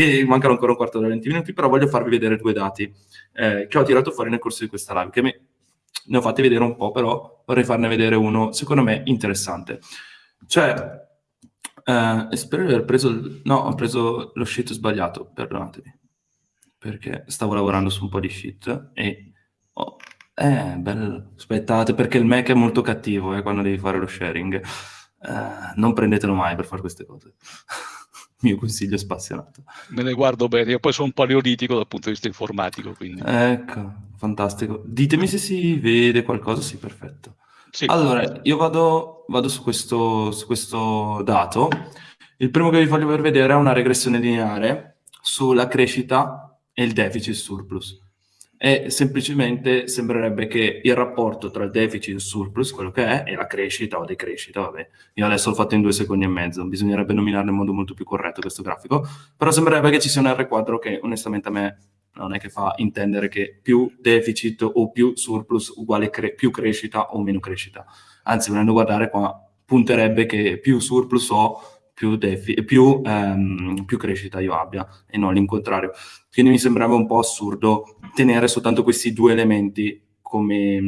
che mancano ancora un quarto d'ora, 20 minuti, però voglio farvi vedere due dati eh, che ho tirato fuori nel corso di questa live, che me, ne ho fatti vedere un po', però vorrei farne vedere uno, secondo me, interessante. Cioè, eh, spero di aver preso, no, ho preso lo sheet sbagliato, perdonatemi, perché stavo lavorando su un po' di sheet e... Oh, eh, bello, aspettate, perché il Mac è molto cattivo eh, quando devi fare lo sharing. Eh, non prendetelo mai per fare queste cose. Mio consiglio spassionato. Me ne guardo bene, io poi sono un paleolitico dal punto di vista informatico. Quindi. Ecco, fantastico. Ditemi se si vede qualcosa, sì, perfetto. Sì. Allora, io vado, vado su, questo, su questo dato. Il primo che vi voglio vedere è una regressione lineare sulla crescita e il deficit surplus e semplicemente sembrerebbe che il rapporto tra il deficit e il surplus, quello che è, e la crescita o decrescita, vabbè, io adesso l'ho fatto in due secondi e mezzo, bisognerebbe nominarlo in modo molto più corretto questo grafico, però sembrerebbe che ci sia un R quadro che onestamente a me non è che fa intendere che più deficit o più surplus uguale cre più crescita o meno crescita, anzi volendo guardare qua punterebbe che più surplus ho più, più, ehm, più, crescita io abbia e non l'incontrario. Quindi mi sembrava un po' assurdo tenere soltanto questi due elementi come,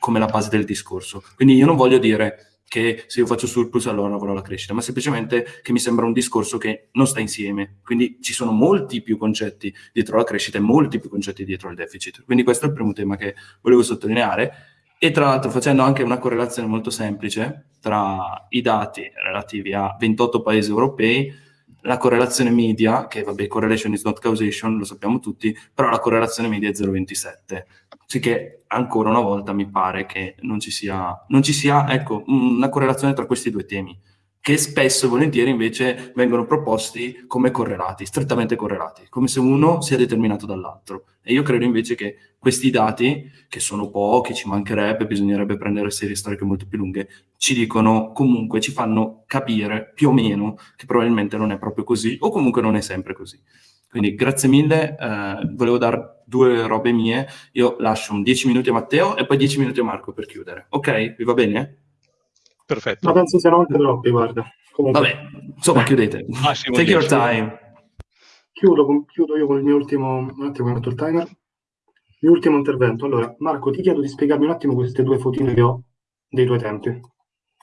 come la base del discorso. Quindi io non voglio dire che se io faccio surplus allora avrò la crescita, ma semplicemente che mi sembra un discorso che non sta insieme. Quindi ci sono molti più concetti dietro la crescita e molti più concetti dietro il deficit. Quindi questo è il primo tema che volevo sottolineare e tra l'altro facendo anche una correlazione molto semplice tra i dati relativi a 28 paesi europei, la correlazione media, che vabbè, correlation is not causation, lo sappiamo tutti, però la correlazione media è 0,27. Sì che ancora una volta mi pare che non ci sia, non ci sia ecco, una correlazione tra questi due temi che spesso e volentieri invece vengono proposti come correlati, strettamente correlati, come se uno sia determinato dall'altro. E io credo invece che questi dati, che sono pochi, ci mancherebbe, bisognerebbe prendere serie storiche molto più lunghe, ci dicono comunque, ci fanno capire più o meno che probabilmente non è proprio così, o comunque non è sempre così. Quindi grazie mille, eh, volevo dare due robe mie, io lascio un 10 minuti a Matteo e poi 10 minuti a Marco per chiudere. Ok? Vi va bene? Perfetto. Ma penso siano anche troppi, guarda. Comunque. Vabbè, insomma, chiudete. Massimo Take your time. Chiudo, chiudo, io con il mio ultimo... Un attimo, ho il timer. Il mio ultimo intervento. Allora, Marco, ti chiedo di spiegarmi un attimo queste due fotine che ho dei tuoi tempi,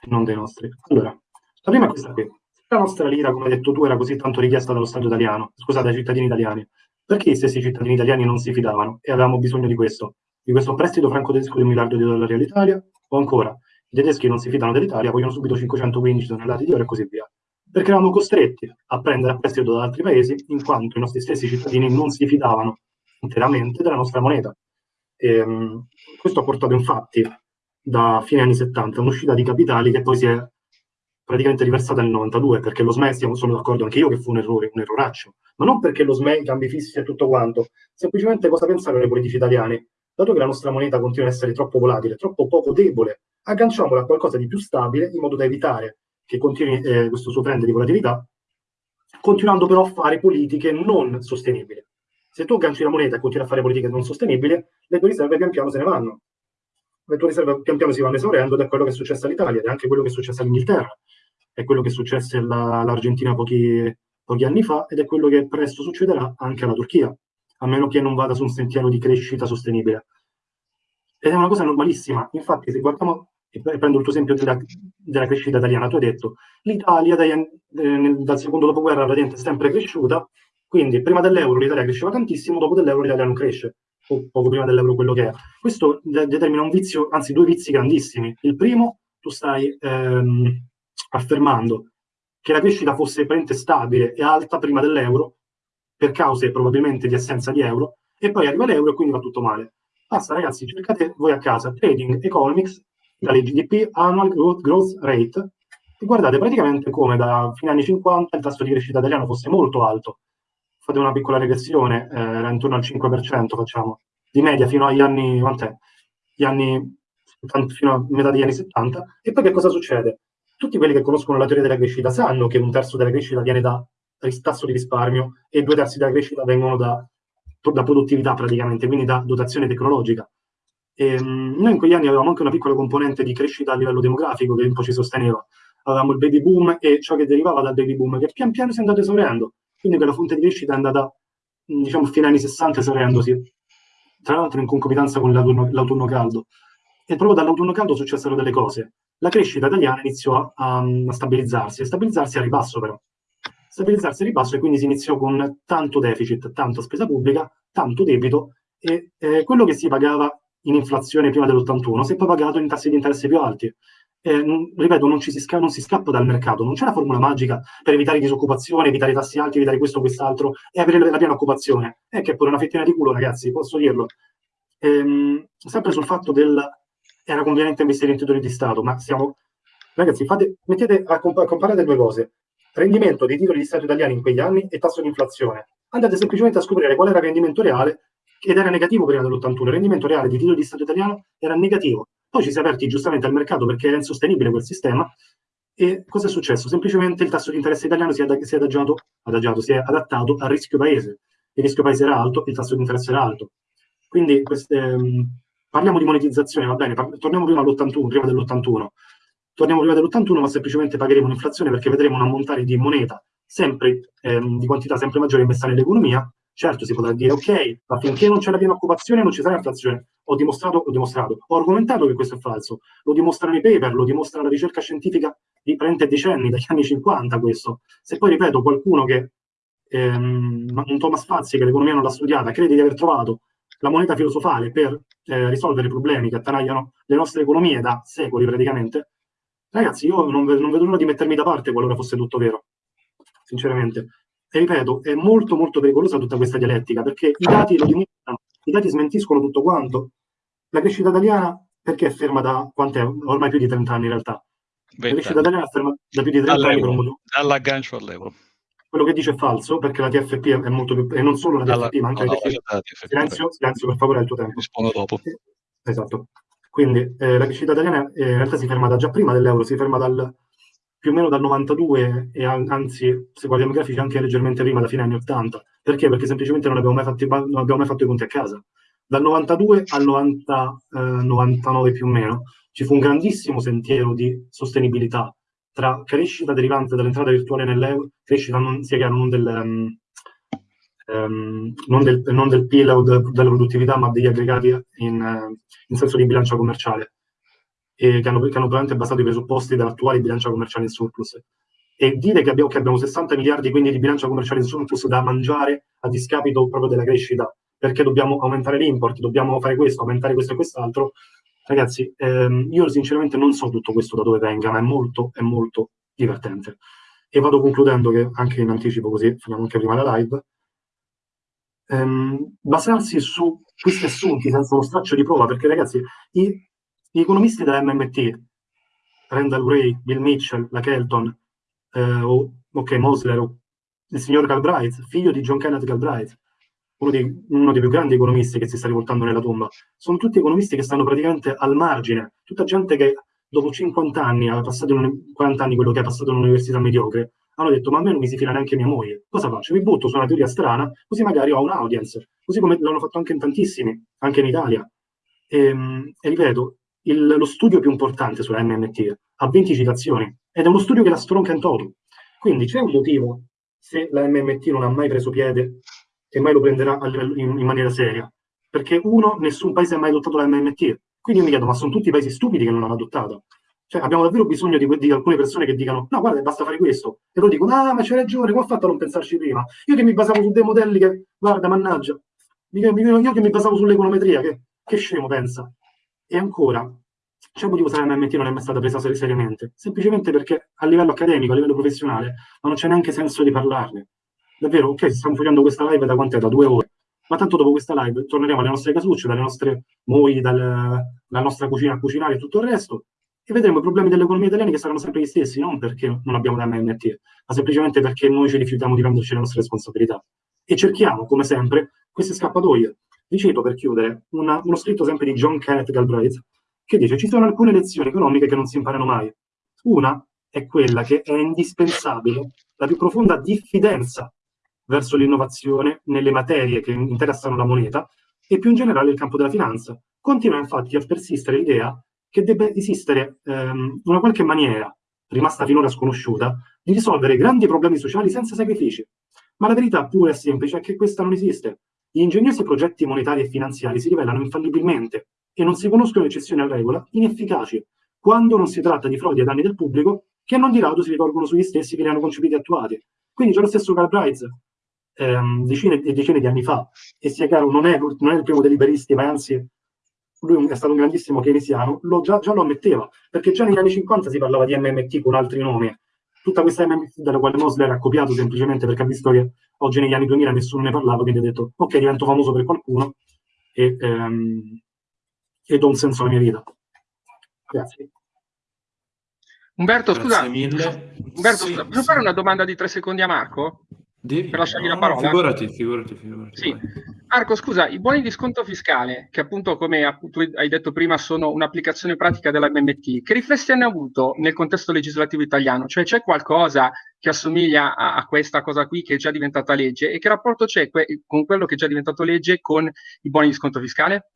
non dei nostri. Allora, la prima è questa qui. La nostra lira, come hai detto tu, era così tanto richiesta dallo Stato italiano, scusate, ai cittadini italiani. Perché gli stessi cittadini italiani non si fidavano e avevamo bisogno di questo? Di questo prestito franco-tedesco di un miliardo di dollari all'Italia? O ancora, i tedeschi non si fidano dell'Italia, vogliono subito 515 tonnellate di oro e così via. Perché eravamo costretti a prendere a prestito da altri paesi, in quanto i nostri stessi cittadini non si fidavano interamente della nostra moneta. E, um, questo ha portato infatti da fine anni 70 un'uscita di capitali che poi si è praticamente riversata nel 92, perché lo SME, sono d'accordo anche io che fu un errore, un erroraccio, ma non perché lo SME, i cambi fissi e tutto quanto, semplicemente cosa pensare ai politici italiani? Dato che la nostra moneta continua ad essere troppo volatile, troppo poco debole agganciamola a qualcosa di più stabile in modo da evitare che continui eh, questo suo trend di volatilità, continuando però a fare politiche non sostenibili. Se tu agganci la moneta e continui a fare politiche non sostenibili, le tue riserve pian piano se ne vanno. Le tue riserve pian piano si vanno esaurendo ed è quello che è successo all'Italia, ed è anche quello che è successo all'Inghilterra, è quello che è successo all'Argentina pochi, pochi anni fa ed è quello che presto succederà anche alla Turchia, a meno che non vada su un sentiero di crescita sostenibile. Ed è una cosa normalissima. Infatti, se guardiamo, e prendo il tuo esempio della, della crescita italiana, tu hai detto l'Italia dai, eh, dal secondo dopoguerra praticamente è sempre cresciuta, quindi prima dell'euro l'Italia cresceva tantissimo, dopo dell'euro l'Italia non cresce, o poco prima dell'euro quello che è. Questo de determina un vizio, anzi due vizi grandissimi. Il primo, tu stai ehm, affermando che la crescita fosse praticamente stabile e alta prima dell'euro, per cause probabilmente di assenza di euro, e poi arriva l'euro e quindi va tutto male. Basta ragazzi, cercate voi a casa Trading Economics, dalle GDP Annual Growth, Rate, e guardate praticamente come da fine anni 50 il tasso di crescita italiano fosse molto alto. Fate una piccola regressione, eh, era intorno al 5%, facciamo, di media fino agli anni? Gli anni, fino a metà degli anni 70. E poi che cosa succede? Tutti quelli che conoscono la teoria della crescita sanno che un terzo della crescita viene da tasso di risparmio e due terzi della crescita vengono da da produttività praticamente, quindi da dotazione tecnologica. E, um, noi in quegli anni avevamo anche una piccola componente di crescita a livello demografico che un po' ci sosteneva. Avevamo il baby boom e ciò che derivava dal baby boom, che pian piano si è andato esaurendo. quindi quella fonte di crescita è andata, diciamo, fino agli anni 60 esauriendosi, tra l'altro in concomitanza con l'autunno, l'autunno caldo. E proprio dall'autunno caldo successero delle cose. La crescita italiana iniziò a, a stabilizzarsi, e stabilizzarsi a ribasso però. Stabilizzarsi a ribasso e quindi si iniziò con tanto deficit, tanta spesa pubblica, tanto debito e eh, quello che si pagava in inflazione prima dell'81 si è poi pagato in tassi di interesse più alti. Eh, ripeto, non, si sca- non si scappa dal mercato, non c'è una formula magica per evitare disoccupazione, evitare tassi alti, evitare questo quest'altro e avere la piena occupazione. È che è pure una fettina di culo, ragazzi, posso dirlo. Ehm, sempre sul fatto del era conveniente investire in titoli di Stato, ma siamo... Ragazzi, fate, mettete a, comp- a comparare due cose. Rendimento dei titoli di Stato italiani in quegli anni e tasso di inflazione. Andate semplicemente a scoprire qual era il rendimento reale ed era negativo prima dell'81. Il rendimento reale dei titoli di Stato italiano era negativo. Poi ci si è aperti giustamente al mercato perché era insostenibile quel sistema. E cosa è successo? Semplicemente il tasso di interesse italiano si è, ad- si è adagiato, adagiato, si è adattato al rischio paese. Il rischio paese era alto, il tasso di interesse era alto. Quindi queste, ehm, parliamo di monetizzazione, va bene, par- torniamo prima all'81, prima dell'81. Torniamo prima dell'81, ma semplicemente pagheremo un'inflazione perché vedremo un ammontare di moneta sempre ehm, di quantità sempre maggiore messa nell'economia Certo, si potrà dire, ok, ma finché non c'è la piena occupazione non ci sarà inflazione. Ho dimostrato, ho dimostrato, ho argomentato che questo è falso. Lo dimostrano i paper, lo dimostra la ricerca scientifica di 30 decenni, dagli anni 50 questo. Se poi, ripeto, qualcuno che, ehm, un Thomas Fazzi, che l'economia non l'ha studiata, crede di aver trovato la moneta filosofale per eh, risolvere i problemi che attanagliano le nostre economie da secoli praticamente, ragazzi, io non, non vedo l'ora di mettermi da parte qualora fosse tutto vero, sinceramente. E ripeto, è molto molto pericolosa tutta questa dialettica, perché i dati lo dimostrano, i dati smentiscono tutto quanto. La crescita italiana, perché è ferma da, quant'è? Ormai più di 30 anni in realtà. La crescita italiana è ferma da più di 30 anni per un motivo. Dall'aggancio all'euro. Quello che dice è falso, perché la TFP è molto più, e non solo la TFP, Dalla, ma anche no, la TFP. No, TFP. Silenzio, silenzio, per favore, è il tuo tempo. Rispondo dopo. Esatto. Quindi eh, la crescita italiana eh, in realtà si ferma da già prima dell'euro, si ferma dal più o meno dal 92 e anzi, se guardiamo i grafici, anche leggermente prima, da fine anni 80. Perché? Perché semplicemente non abbiamo mai fatto, non abbiamo mai fatto i conti a casa. Dal 92 al 90, eh, 99 più o meno ci fu un grandissimo sentiero di sostenibilità tra crescita derivante dall'entrata virtuale nell'euro, crescita non, sia chiaro non del, um, non del, non del PIL o de, della produttività, ma degli aggregati in, in senso di bilancia commerciale che hanno, che hanno probabilmente basato i presupposti dell'attuale bilancia commerciale in surplus. E dire che abbiamo, che abbiamo 60 miliardi quindi di bilancia commerciale in surplus da mangiare a discapito proprio della crescita, perché dobbiamo aumentare l'import, dobbiamo fare questo, aumentare questo e quest'altro, ragazzi, ehm, io sinceramente non so tutto questo da dove venga, ma è molto, è molto divertente. E vado concludendo che anche in anticipo così, finiamo anche prima la live, ehm, basarsi su questi assunti senza uno straccio di prova, perché ragazzi, i, gli economisti della MMT, Randall Gray, Bill Mitchell, la Kelton, eh, o, ok, Mosler, il signor Galbraith, figlio di John Kenneth Galbraith, uno dei, uno dei, più grandi economisti che si sta rivoltando nella tomba, sono tutti economisti che stanno praticamente al margine, tutta gente che dopo 50 anni, ha passato in, 40 anni quello che ha passato in un'università mediocre, hanno detto ma a me non mi si fila neanche mia moglie, cosa faccio? Mi butto su una teoria strana, così magari ho un audience, così come l'hanno fatto anche in tantissimi, anche in Italia. E, ehm, e ripeto, il, lo studio più importante sulla MMT ha 20 citazioni ed è uno studio che la stronca in toto. Quindi c'è un motivo se la MMT non ha mai preso piede e mai lo prenderà in, in maniera seria. Perché uno, nessun paese ha mai adottato la MMT. Quindi io mi chiedo, ma sono tutti paesi stupidi che non l'hanno adottata? Cioè, abbiamo davvero bisogno di, di, alcune persone che dicano, no, guarda, basta fare questo. E loro dicono, ah, ma c'è ragione, come ho fatto a non pensarci prima? Io che mi basavo su dei modelli che, guarda, mannaggia, io che mi basavo sull'econometria, che, che scemo pensa. E ancora, c'è un motivo se la MMT non è mai stata presa seriamente, semplicemente perché a livello accademico, a livello professionale, non c'è neanche senso di parlarne. Davvero, ok, stiamo facendo questa live da quant'è? Da due ore. Ma tanto dopo questa live torneremo alle nostre casucce, dalle nostre mogli, dal, dalla nostra cucina a cucinare e tutto il resto, e vedremo i problemi dell'economia italiana che saranno sempre gli stessi, non perché non abbiamo la MMT, ma semplicemente perché noi ci rifiutiamo di prenderci le nostre responsabilità. E cerchiamo, come sempre, queste scappatoie. Vi cito per chiudere una, uno scritto sempre di John Kenneth Galbraith, che dice ci sono alcune lezioni economiche che non si imparano mai. Una è quella che è indispensabile la più profonda diffidenza verso l'innovazione nelle materie che interessano la moneta e più in generale il campo della finanza. Continua infatti a persistere l'idea che debba esistere ehm, una qualche maniera, rimasta finora sconosciuta, di risolvere grandi problemi sociali senza sacrifici. Ma la verità pure è semplice, è che questa non esiste. Gli ingegnosi progetti monetari e finanziari si rivelano infallibilmente e non si conoscono eccezioni a regola inefficaci quando non si tratta di frodi ai danni del pubblico che non di rado si rivolgono sugli stessi che li hanno concepiti e attuati. Quindi c'è lo stesso Galbraith ehm, decine e decine di anni fa, e sia chiaro, non è, non è il primo dei liberisti, ma anzi lui è stato un grandissimo keynesiano, lo, già, già, lo ammetteva, perché già negli anni 50 si parlava di MMT con altri nomi. Tutta questa MMT dalla quale Mosler ha copiato semplicemente perché ha visto che oggi negli anni 2000 nessuno ne parlava, quindi ha detto ok, divento famoso per qualcuno e, ehm, e do un senso alla mia vita. Grazie. Umberto, scusa, Umberto, sì, scusa, posso sì. fare una domanda di tre secondi a Marco? Devi... Per lasciargli no, la parola? Figurati, figurati, figurati. Sì. Marco, scusa, i buoni di sconto fiscale, che appunto, come appunto hai detto prima, sono un'applicazione pratica della BMT, che riflessi hanno avuto nel contesto legislativo italiano? Cioè c'è qualcosa che assomiglia a, a, questa cosa qui che è già diventata legge e che rapporto c'è que- con quello che è già diventato legge con i buoni di sconto fiscale?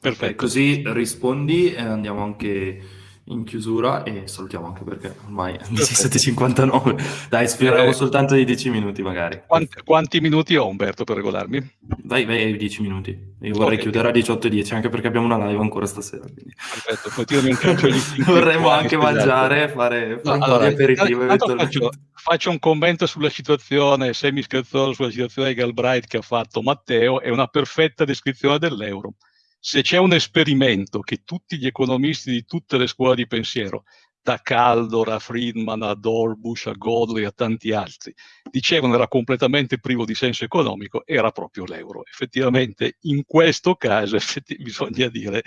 Perfetto, così rispondi e andiamo anche in chiusura e salutiamo anche perché ormai è 17.59. Dai, speriamo eh, soltanto di 10 minuti magari. Quanti, quanti, minuti ho Umberto per regolarmi? Vai, vai ai 10 minuti. Io vorrei okay. chiudere a 18.10 anche perché abbiamo una live ancora stasera. Quindi. Perfetto, poi tirami un calcio Vorremmo anche mangiare, fare, fare no, allora, aperitivo. Faccio, faccio, un commento sulla situazione semi-scherzoso sulla situazione di Galbraith che ha fatto Matteo, è una perfetta descrizione dell'euro se c'è un esperimento che tutti gli economisti di tutte le scuole di pensiero, da Caldor a Friedman a Dorbush a Godley a tanti altri, dicevano era completamente privo di senso economico, era proprio l'euro. Effettivamente in questo caso bisogna dire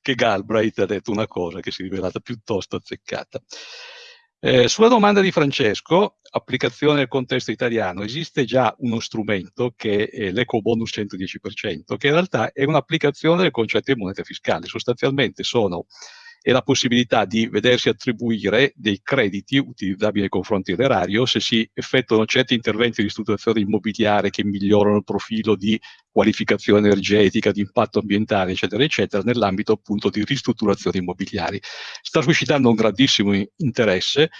che Galbraith ha detto una cosa che si è rivelata piuttosto azzeccata. Eh, sulla domanda di Francesco, applicazione nel contesto italiano, esiste già uno strumento che è l'eco bonus 110%, che in realtà è un'applicazione del concetto di moneta fiscale. Sostanzialmente sono e la possibilità di vedersi attribuire dei crediti utilizzabili nei confronti dell'erario se si effettuano certi interventi di ristrutturazione immobiliare che migliorano il profilo di qualificazione energetica, di impatto ambientale, eccetera, eccetera, nell'ambito appunto di ristrutturazioni immobiliari. Sta suscitando un grandissimo interesse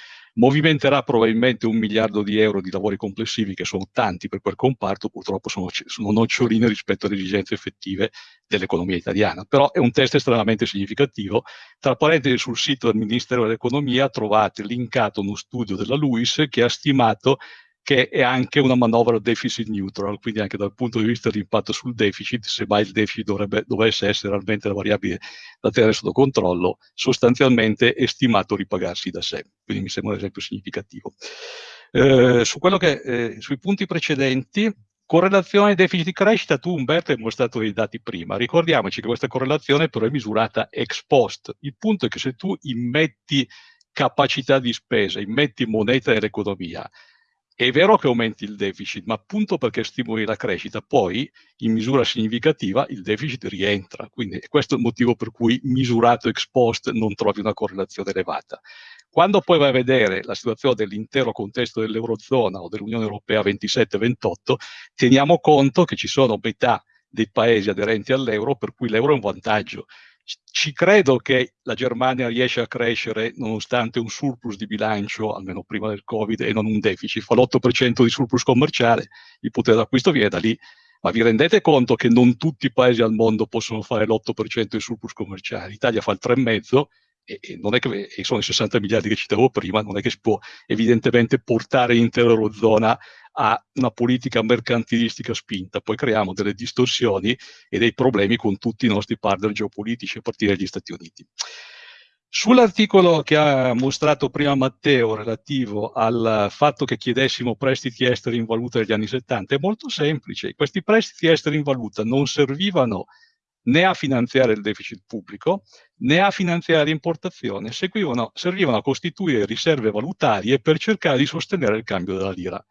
movimenterà probabilmente un miliardo di euro di lavori complessivi, che sono tanti per quel comparto, purtroppo sono, sono noccioline rispetto alle esigenze effettive dell'economia italiana. Però è un test estremamente significativo. Tra parentesi, sul sito del Ministero dell'Economia trovate linkato uno studio della LUIS che ha stimato che è anche una manovra deficit neutral, quindi anche dal punto di vista dell'impatto sul deficit, se mai il deficit dovrebbe, dovesse essere realmente la variabile da tenere sotto controllo, sostanzialmente è stimato ripagarsi da sé. Quindi mi sembra un esempio significativo. Eh, su che, eh, sui punti precedenti, correlazione deficit-crescita, tu Umberto hai mostrato dei dati prima, ricordiamoci che questa correlazione però è misurata ex post. Il punto è che se tu immetti capacità di spesa, immetti moneta nell'economia, è vero che aumenti il deficit, ma appunto perché stimoli la crescita, poi in misura significativa il deficit rientra. Quindi questo è il motivo per cui misurato ex post non trovi una correlazione elevata. Quando poi vai a vedere la situazione dell'intero contesto dell'Eurozona o dell'Unione Europea 27-28, teniamo conto che ci sono metà dei paesi aderenti all'euro per cui l'euro è un vantaggio ci credo che la Germania riesce a crescere nonostante un surplus di bilancio, almeno prima del Covid, e non un deficit. Fa l'8% di surplus commerciale, il potere d'acquisto viene da lì. Ma vi rendete conto che non tutti i paesi al mondo possono fare l'8% di surplus commerciale? L'Italia fa il 3,5% e, e, che, e sono i 60 miliardi che citavo prima, non è che si può evidentemente portare l'intera Eurozona a una politica mercantilistica spinta, poi creiamo delle distorsioni e dei problemi con tutti i nostri partner geopolitici a partire dagli Stati Uniti. Sull'articolo che ha mostrato prima Matteo relativo al fatto che chiedessimo prestiti esteri in valuta negli anni 70, è molto semplice. Questi prestiti esteri in valuta non servivano né a finanziare il deficit pubblico né a finanziare l'importazione, servivano a costituire riserve valutarie per cercare di sostenere il cambio della lira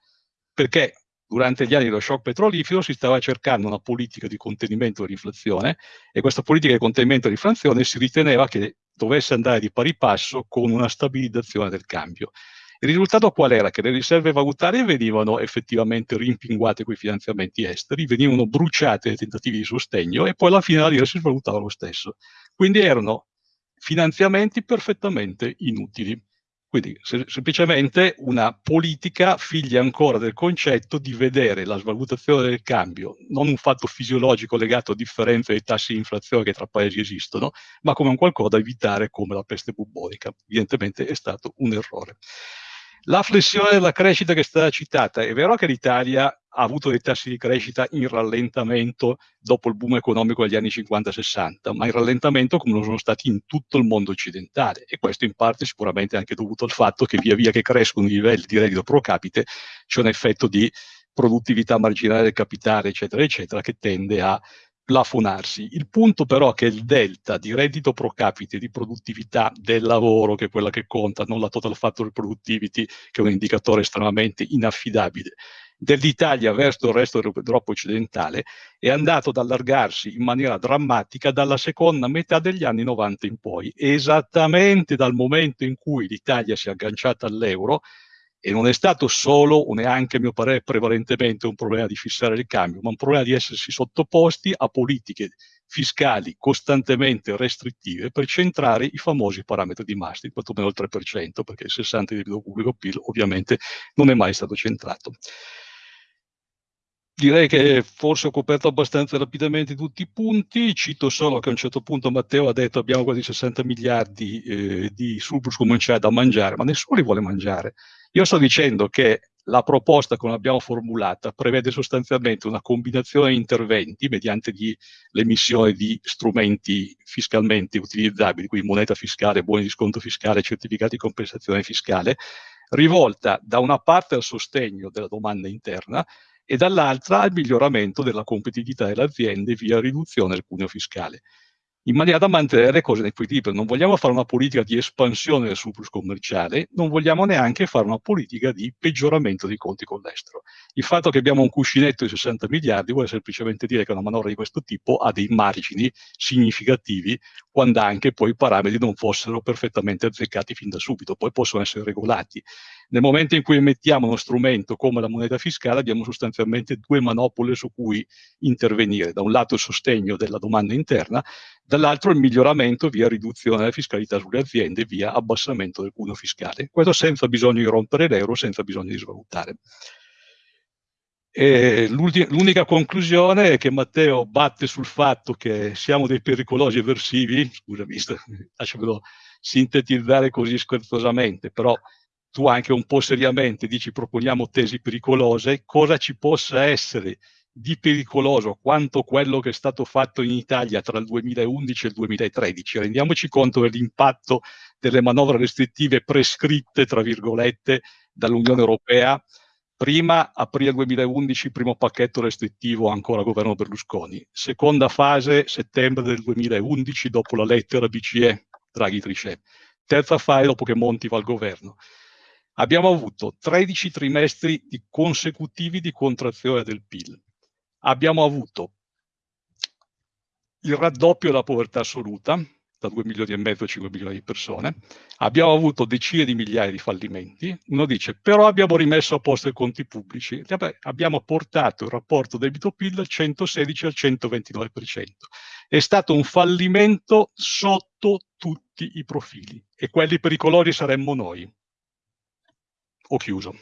perché durante gli anni dello shock petrolifero si stava cercando una politica di contenimento dell'inflazione e questa politica di contenimento dell'inflazione si riteneva che dovesse andare di pari passo con una stabilizzazione del cambio. Il risultato qual era? Che le riserve valutarie venivano effettivamente rimpinguate con i finanziamenti esteri, venivano bruciate nei tentativi di sostegno e poi alla fine la lira si svalutava lo stesso. Quindi erano finanziamenti perfettamente inutili. Quindi se, semplicemente una politica figlia ancora del concetto di vedere la svalutazione del cambio non un fatto fisiologico legato a differenze dei tassi di inflazione che tra paesi esistono, ma come un qualcosa da evitare come la peste bubbonica. Evidentemente è stato un errore. La flessione della crescita che è stata citata, è vero che l'Italia ha avuto dei tassi di crescita in rallentamento dopo il boom economico degli anni 50-60, ma in rallentamento come lo sono stati in tutto il mondo occidentale e questo in parte sicuramente anche dovuto al fatto che via via che crescono i livelli di reddito pro capite c'è un effetto di produttività marginale del capitale, eccetera, eccetera, che tende a plafonarsi. Il punto però è che il delta di reddito pro capite, di produttività del lavoro, che è quella che conta, non la total factor productivity, che è un indicatore estremamente inaffidabile, dell'Italia verso il resto dell'Europa occidentale, è andato ad allargarsi in maniera drammatica dalla seconda metà degli anni 90 in poi, esattamente dal momento in cui l'Italia si è agganciata all'euro, e non è stato solo, o neanche a mio parere prevalentemente, un problema di fissare il cambio, ma un problema di essersi sottoposti a politiche fiscali costantemente restrittive per centrare i famosi parametri di Maastricht, quantomeno il 3%, perché il 60% di debito pubblico PIL ovviamente non è mai stato centrato. Direi che forse ho coperto abbastanza rapidamente tutti i punti, cito solo che a un certo punto Matteo ha detto abbiamo quasi 60 miliardi eh, di surplus comerciale da mangiare, ma nessuno li vuole mangiare. Io sto dicendo che la proposta come l'abbiamo formulata prevede sostanzialmente una combinazione di interventi mediante l'emissione di strumenti fiscalmente utilizzabili, quindi moneta fiscale, buoni di sconto fiscale, certificati di compensazione fiscale, rivolta da una parte al sostegno della domanda interna e dall'altra al miglioramento della competitività delle aziende via riduzione del cuneo fiscale in maniera da mantenere le cose in equilibrio. Non vogliamo fare una politica di espansione del surplus commerciale, non vogliamo neanche fare una politica di peggioramento dei conti con l'estero. Il fatto che abbiamo un cuscinetto di 60 miliardi vuole semplicemente dire che una manovra di questo tipo ha dei margini significativi quando anche poi i parametri non fossero perfettamente azzeccati fin da subito, poi possono essere regolati. Nel momento in cui emettiamo uno strumento come la moneta fiscale abbiamo sostanzialmente due manopole su cui intervenire. Da un lato il sostegno della domanda interna, dall'altro il miglioramento via riduzione della fiscalità sulle aziende, via abbassamento del cuneo fiscale. Questo senza bisogno di rompere l'euro, senza bisogno di svalutare. L'unica conclusione è che Matteo batte sul fatto che siamo dei pericolosi eversivi, scusami, lasciamelo sintetizzare così scherzosamente, però tu anche un po' seriamente dici proponiamo tesi pericolose, cosa ci possa essere di pericoloso quanto quello che è stato fatto in Italia tra il 2011 e il 2013. Rendiamoci conto dell'impatto delle manovre restrittive prescritte, tra virgolette, dall'Unione Europea. Prima, aprile 2011, primo pacchetto restrittivo ancora governo Berlusconi. Seconda fase, settembre del 2011, dopo la lettera BCE, Draghi Trichet. Terza fase, dopo che Monti va al governo. Abbiamo avuto 13 trimestri di consecutivi di contrazione del PIL abbiamo avuto il raddoppio della povertà assoluta, da 2 milioni e mezzo a 5 milioni di persone, abbiamo avuto decine di migliaia di fallimenti, uno dice però abbiamo rimesso a posto i conti pubblici, abbiamo portato il rapporto debito-PIL dal 116 al 129%. È stato un fallimento sotto tutti i profili e quelli pericolosi saremmo noi. Ho chiuso.